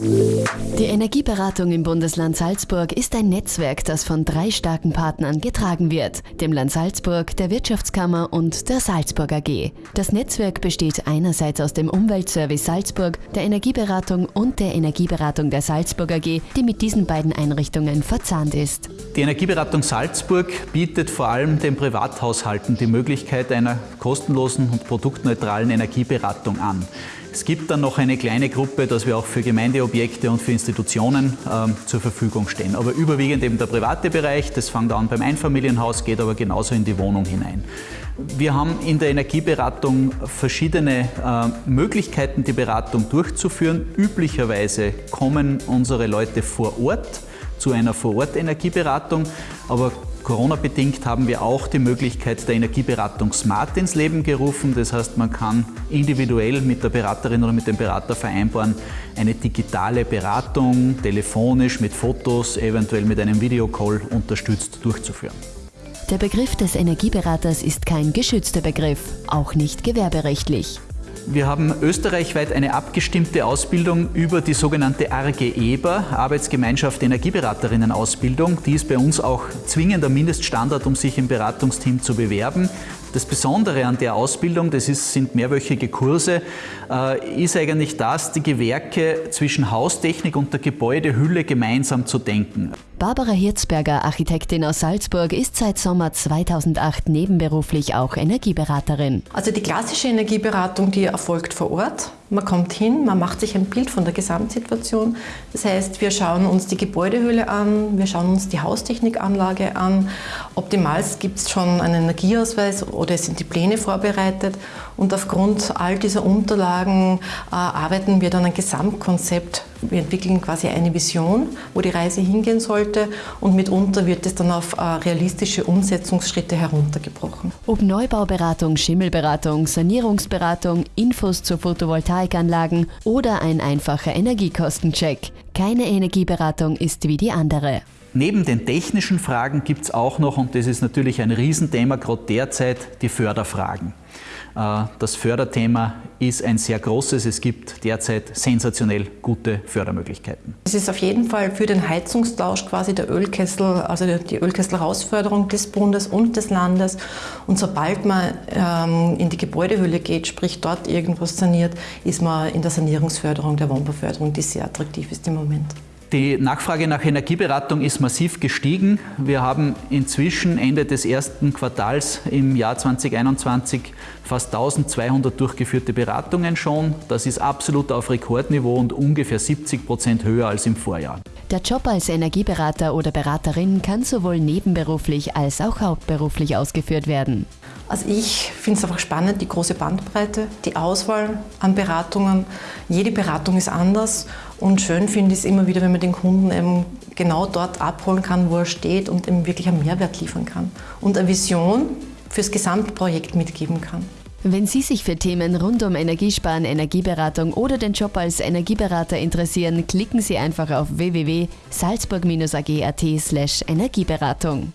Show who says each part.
Speaker 1: Yeah. Die Energieberatung im Bundesland Salzburg ist ein Netzwerk, das von drei starken Partnern getragen wird, dem Land Salzburg, der Wirtschaftskammer und der Salzburg AG. Das Netzwerk besteht einerseits aus dem Umweltservice Salzburg, der Energieberatung und der Energieberatung der Salzburg AG, die mit diesen beiden Einrichtungen verzahnt ist.
Speaker 2: Die Energieberatung Salzburg bietet vor allem den Privathaushalten die Möglichkeit einer kostenlosen und produktneutralen Energieberatung an. Es gibt dann noch eine kleine Gruppe, dass wir auch für Gemeindeobjekte und für Institutionen ähm, zur Verfügung stehen. Aber überwiegend eben der private Bereich, das fängt an beim Einfamilienhaus, geht aber genauso in die Wohnung hinein. Wir haben in der Energieberatung verschiedene äh, Möglichkeiten, die Beratung durchzuführen. Üblicherweise kommen unsere Leute vor Ort zu einer Vor-Ort-Energieberatung, aber Corona-bedingt haben wir auch die Möglichkeit der Energieberatung Smart ins Leben gerufen. Das heißt, man kann individuell mit der Beraterin oder mit dem Berater vereinbaren, eine digitale Beratung telefonisch mit Fotos, eventuell mit einem Videocall unterstützt durchzuführen.
Speaker 1: Der Begriff des Energieberaters ist kein geschützter Begriff, auch nicht gewerberechtlich.
Speaker 2: Wir haben österreichweit eine abgestimmte Ausbildung über die sogenannte ARGE EBA, Arbeitsgemeinschaft Energieberaterinnen Ausbildung. Die ist bei uns auch zwingender Mindeststandard, um sich im Beratungsteam zu bewerben. Das Besondere an der Ausbildung, das ist, sind mehrwöchige Kurse, äh, ist eigentlich das, die Gewerke zwischen Haustechnik und der Gebäudehülle gemeinsam zu denken.
Speaker 1: Barbara Hirzberger, Architektin aus Salzburg, ist seit Sommer 2008 nebenberuflich auch Energieberaterin.
Speaker 3: Also die klassische Energieberatung, die erfolgt vor Ort. Man kommt hin, man macht sich ein Bild von der Gesamtsituation. Das heißt, wir schauen uns die Gebäudehülle an, wir schauen uns die Haustechnikanlage an. Optimals gibt es schon einen Energieausweis oder sind die Pläne vorbereitet. Und aufgrund all dieser Unterlagen äh, arbeiten wir dann ein Gesamtkonzept. Wir entwickeln quasi eine Vision, wo die Reise hingehen sollte und mitunter wird es dann auf äh, realistische Umsetzungsschritte heruntergebrochen.
Speaker 1: Ob Neubauberatung, Schimmelberatung, Sanierungsberatung, Infos zu Photovoltaikanlagen oder ein einfacher Energiekostencheck. Keine Energieberatung ist wie die andere.
Speaker 2: Neben den technischen Fragen gibt es auch noch, und das ist natürlich ein Riesenthema, gerade derzeit, die Förderfragen. Äh, das Förderthema ist ein sehr großes. Es gibt derzeit sensationell gute Fördermöglichkeiten.
Speaker 3: Es ist auf jeden Fall für den Heizungstausch quasi der Ölkessel, also die Ölkessel-Herausförderung des Bundes und des Landes. Und sobald man ähm, in die Gebäudehülle geht, sprich dort irgendwas saniert, ist man in der Sanierungsförderung, der Wohnbauförderung, die sehr attraktiv ist im Moment.
Speaker 2: Die Nachfrage nach Energieberatung ist massiv gestiegen. Wir haben inzwischen Ende des ersten Quartals im Jahr 2021 fast 1200 durchgeführte Beratungen schon. Das ist absolut auf Rekordniveau und ungefähr 70 Prozent höher als im Vorjahr.
Speaker 1: Der Job als Energieberater oder Beraterin kann sowohl nebenberuflich als auch hauptberuflich ausgeführt werden.
Speaker 3: Also ich finde es einfach spannend, die große Bandbreite, die Auswahl an Beratungen. Jede Beratung ist anders und schön finde ich es immer wieder, wenn man den Kunden eben genau dort abholen kann, wo er steht und ihm wirklich einen Mehrwert liefern kann und eine Vision fürs Gesamtprojekt mitgeben kann.
Speaker 1: Wenn Sie sich für Themen rund um Energiesparen, Energieberatung oder den Job als Energieberater interessieren, klicken Sie einfach auf www.salzburg-ag.at/energieberatung.